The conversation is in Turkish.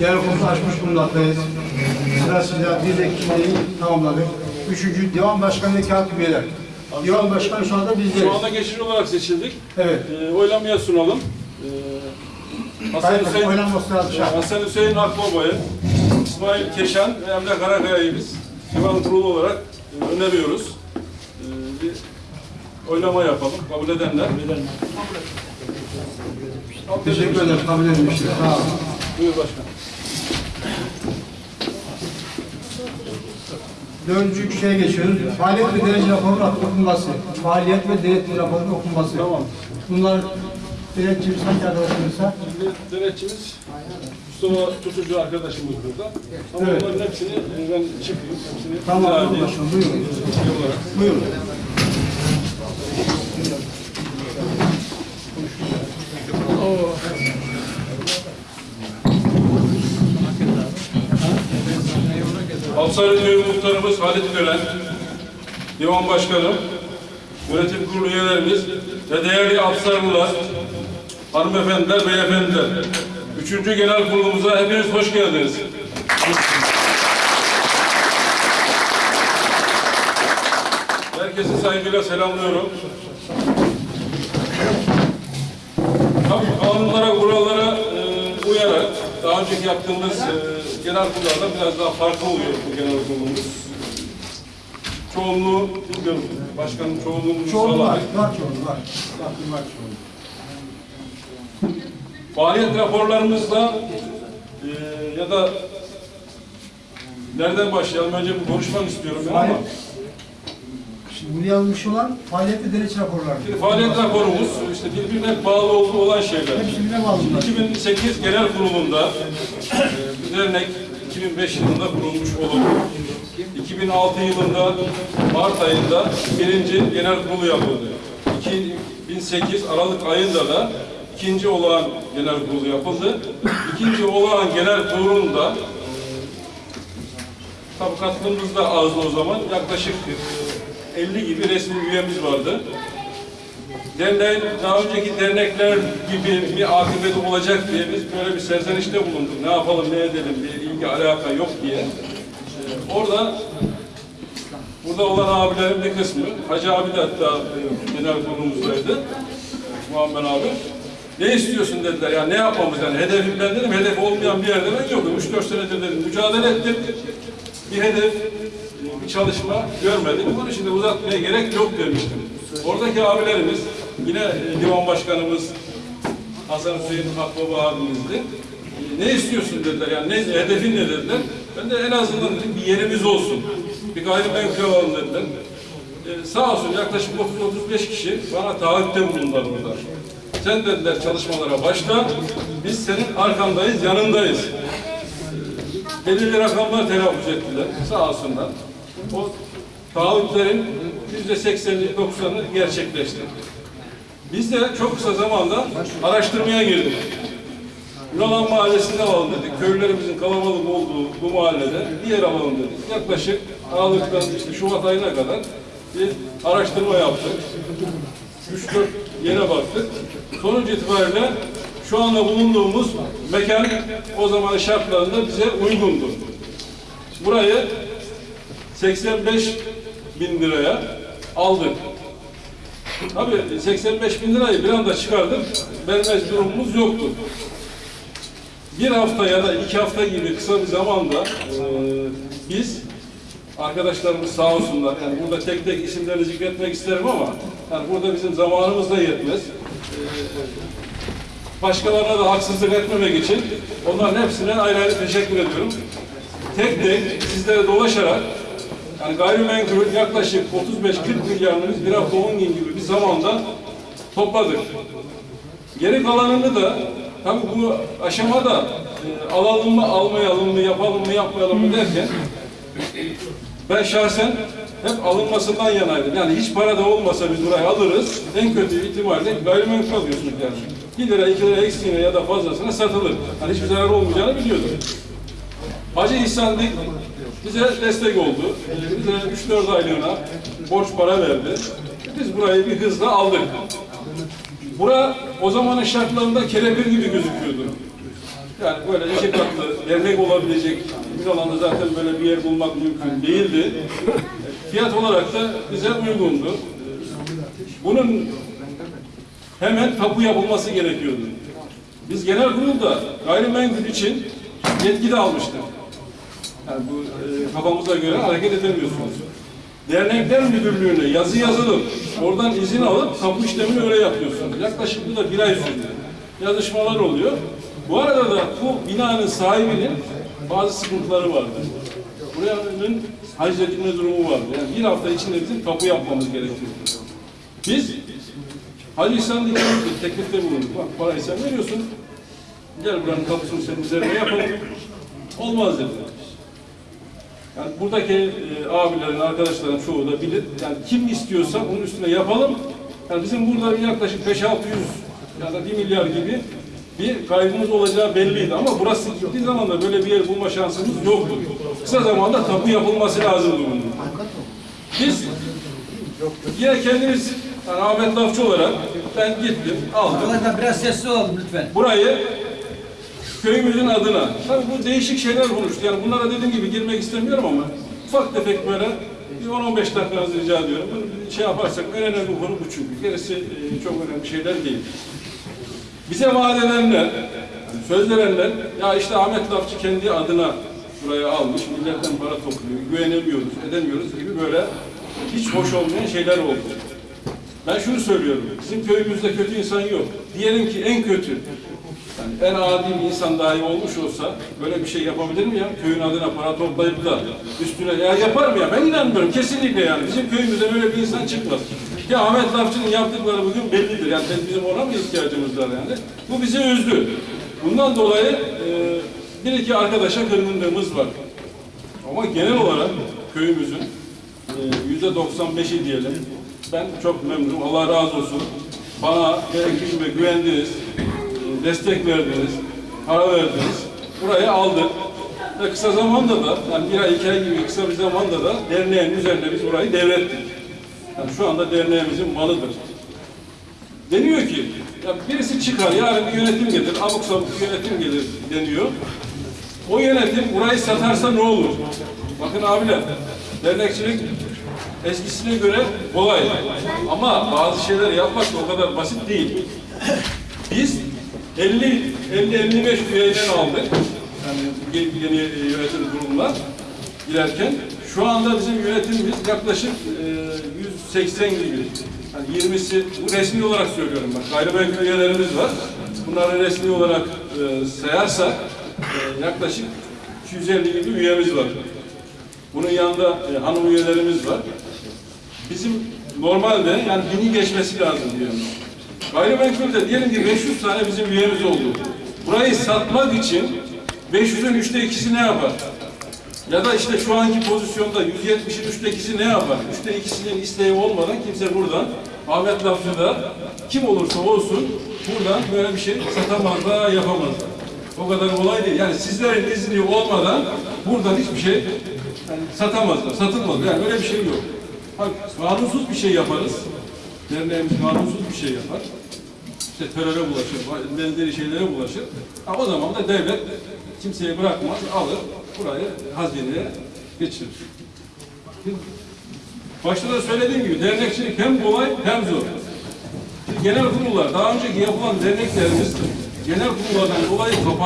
Genel kurulu açmış bulunmaktayız. Sırasıyla bir de kimliği tamamladık. Üçüncü divan başkanı ve kağıt üyeler. Divan başkanı şu anda bizdeyiz. Şu anda geçici olarak seçildik. Evet. Ee, oylamaya sunalım. Ee, Hasan Hayır, Hüseyin, oynanması lazım. Ee, Hasan Hüseyin Akbaba'yı, İsmail Keşan ve Emre Karakaya'yı biz divan kurulu olarak e, öneriyoruz. Ee, bir oylama yapalım. Kabul edenler. Teşekkür ederim. Kabul edilmiştir. Sağ olun. Buyur başkan. Dördüncü şeye geçiyoruz. Faaliyet ve derece raporunun okunması. Faaliyet ve denetim raporunun okunması. Tamam. Bunlar denetçimiz hangi arkadaşımızsa? Şimdi denetçimiz Mustafa Tutucu arkadaşımız burada. Ama Evet. bunların hepsini e, ben çıkayım. Hepsini Tamam, başkanım. Buyurun. Buyurun. Hapsari Köyü Muhtarımız Halit Gören, Divan Başkanım, Yönetim Kurulu üyelerimiz ve değerli Hapsarlılar, hanımefendiler, beyefendiler. Üçüncü genel kurulumuza hepiniz hoş geldiniz. Herkesi saygıyla selamlıyorum. Tabii kanunlara, kurallara e, uyarak daha önceki yaptığımız e, genel kurullardan biraz daha farklı oluyor bu genel kurulumuz. Çoğunluğu, bilmiyorum, başkanın çoğunluğunu Çoğunluğu var. Var çoğunluğu var. Var, var çoğunluğu. Faaliyet raporlarımızda e, ya da nereden başlayalım? Önce bir konuşmak istiyorum ben ama. Şimdi yazmış olan faaliyet ve denetim raporları. Şimdi faaliyet raporumuz işte birbirine bağlı olduğu olan şeyler. Hepsi birbirine bağlı bunlar. 2008 genel kurulunda e, bu dernek 2005 yılında kurulmuş olup 2006 yılında Mart ayında birinci genel kurulu yapıldı. 2008 Aralık ayında da ikinci olağan genel kurulu yapıldı. İkinci olağan genel kurulunda tabi da azdı o zaman. Yaklaşık e, 50 gibi resmi üyemiz vardı. Derneğin daha önceki dernekler gibi bir akıbeti olacak diye biz böyle bir serzenişte bulunduk. Ne yapalım, ne edelim diye ilgi alaka yok diye. Ee, orada burada olan abilerin bir kısmı, Hacı abi de hatta e, genel kurulumuzdaydı. Muammer abi. Ne istiyorsun dediler ya ne yapmamız yani hedefim ben dedim hedef olmayan bir yerde ben yokum. 3-4 senedir dedim mücadele ettim. Bir hedef, bir çalışma görmedim. Bunun için de uzatmaya gerek yok demiştim. Oradaki abilerimiz, yine e, divan başkanımız Hasan Hüseyin Akbaba abimizdi. E, Ne istiyorsun dediler, yani ne, hedefin ne dediler. Ben de en azından dedim bir yerimiz olsun. Bir gayrimenkul alalım dediler. E, sağ olsun yaklaşık 30-35 kişi bana taahhütte bulundular burada. Sen dediler çalışmalara başla, biz senin arkandayız, yanındayız belirli rakamlar telaffuz ettiler. Sağ olsunlar. O taahhütlerin yüzde sekseni, doksanı gerçekleşti. Biz de çok kısa zamanda araştırmaya girdik. Yunalan Mahallesi'nde alalım dedik. Köylülerimizin kalabalık olduğu bu mahallede bir yer alalım dedik. Yaklaşık Aralık'tan işte Şubat ayına kadar bir araştırma yaptık. 3-4 yere baktık. Sonuç itibariyle şu anda bulunduğumuz mekan o zaman şartlarında bize uygundu. Burayı 85 bin liraya aldık. Tabii 85 bin lirayı bir anda çıkardık. Vermez durumumuz yoktu. Bir hafta ya da iki hafta gibi kısa bir zamanda eee, biz arkadaşlarımız sağ olsunlar. Yani burada tek tek isimlerini zikretmek isterim ama yani burada bizim zamanımız da yetmez. Başkalarına da haksızlık etmemek için onların hepsine ayrı ayrı teşekkür ediyorum. Tek tek sizlere dolaşarak yani gayrimenkul yaklaşık 35-40 milyarını biz bir hafta 10 gün gibi bir zamanda topladık. Geri kalanını da tabii bu aşamada e, alalım mı, almayalım mı, yapalım mı, yapmayalım mı derken ben şahsen hep alınmasından yanaydım. Yani hiç para da olmasa biz burayı alırız. En kötü ihtimalle gayrimenkul alıyorsunuz yani. 1 lira, 2 lira eksiğine ya da fazlasına satılır. Hani hiçbir zarar olmayacağını biliyordum. Hacı İhsan Dik bize destek oldu. Bize 3-4 aylığına borç para verdi. Biz burayı bir hızla aldık. Bura o zamanın şartlarında kelepir gibi gözüküyordu. Yani böyle iki katlı dernek olabilecek bir alanda zaten böyle bir yer bulmak mümkün değildi. Fiyat olarak da bize uygundu. Bunun hemen tapu yapılması gerekiyordu. Biz genel kurulda gayrimenkul için yetki de almıştık. Yani bu e, kafamıza göre hareket edemiyorsunuz. Dernekler müdürlüğüne yazı yazılıp oradan izin alıp tapu işlemini öyle yapıyorsunuz. Yaklaşık bu da bir ay sürdü. Yazışmalar oluyor. Bu arada da bu binanın sahibinin bazı sıkıntıları vardı. Buranın haciz edilme durumu vardı. Yani bir hafta içinde bizim tapu yapmamız gerekiyor. Biz Hacı İhsan Dikkat teklifte bulunduk. Bak parayı sen veriyorsun. Gel buranın kapısını senin üzerine yapalım. Olmaz dediler. Yani buradaki e, abilerin, arkadaşların çoğu da bilir. Yani kim istiyorsa onun üstüne yapalım. Yani bizim burada yaklaşık 5-600 ya da 1 milyar gibi bir kaybımız olacağı belliydi. Ama burası gittiği zaman da böyle bir yer bulma şansımız yoktu. Kısa zamanda tapu yapılması lazım bunun. Biz yine kendimiz yani Ahmet Lafçı olarak ben gittim, aldım. Arkadaşlar biraz sessiz olalım lütfen. Burayı köyümüzün adına. Tabii bu değişik şeyler konuştu. Yani bunlara dediğim gibi girmek istemiyorum ama ufak tefek böyle bir 10-15 dakikanızı rica ediyorum. Bunu şey yaparsak en önemli konu bu çünkü. Gerisi e, çok önemli şeyler değil. Bize vaat edenler, söz verenler, ya işte Ahmet Lafçı kendi adına burayı almış, milletten para topluyor, güvenemiyoruz, edemiyoruz gibi böyle hiç hoş olmayan şeyler oldu. Ben şunu söylüyorum, bizim köyümüzde kötü insan yok. Diyelim ki en kötü, yani en adi insan dahi olmuş olsa böyle bir şey yapabilir mi ya? Köyün adına para toplayıp da üstüne ya yapar mı ya? Ben inanmıyorum kesinlikle yani. Bizim köyümüzde böyle bir insan çıkmaz. Ya Ahmet Lafçı'nın yaptıkları bugün bellidir. Yani bizim ona mı ihtiyacımız var yani? Bu bizi üzdü. Bundan dolayı e, bir iki arkadaşa kırgınlığımız var. Ama genel olarak köyümüzün e, yüzde 95'i diyelim. Ben çok memnunum. Allah razı olsun. Bana gerektiğinde güvendiniz, e, destek verdiniz, para verdiniz. Burayı aldık. Ve kısa zamanda da, yani bir ay, iki ay gibi kısa bir zamanda da derneğin üzerine biz burayı devrettik. Yani şu anda derneğimizin malıdır. Deniyor ki, ya birisi çıkar, yarın bir yönetim gelir, abuk sabuk bir yönetim gelir deniyor. O yönetim burayı satarsa ne olur? Bakın abiler, dernekçilik eskisine göre kolay. Ama bazı şeyler yapmak o kadar basit değil. Biz 50 50 55 üyeden aldık. Yani yeni, yeni yönetim kurumuna girerken şu anda bizim yönetimimiz yaklaşık e, 180 gibi. Yani 20'si bu resmi olarak söylüyorum bak. Gayrimenkul üyelerimiz var. Bunları resmi olarak e, sayarsak e, yaklaşık 250 gibi üyemiz var. Bunun yanında e, hanım üyelerimiz var. Bizim normalde yani bini geçmesi lazım diyoruz. Gayrimenkulde diyelim ki 500 tane bizim üyemiz oldu. Burayı satmak için 500'ün üçte ikisi ne yapar? Ya da işte şu anki pozisyonda 170'in üçte ikisi ne yapar? Üçte ikisinin isteği olmadan kimse buradan Ahmet Lafçı'da kim olursa olsun buradan böyle bir şey satamazlar, yapamazlar. O kadar kolay değil. Yani sizlerin izni olmadan buradan hiçbir şey yani satamazlar, satılmaz. Yani öyle bir şey yok. Kanunsuz bir şey yaparız. Derneğimiz kanunsuz bir şey yapar. İşte teröre bulaşır, benzeri şeylere bulaşır. Ha, o zaman da devlet kimseye bırakmaz, alır, burayı hazineye geçirir. Başta da söylediğim gibi dernekçilik hem kolay hem zor. Şimdi genel kurullar, daha önceki yapılan derneklerimiz genel kurullardan dolayı kapandı.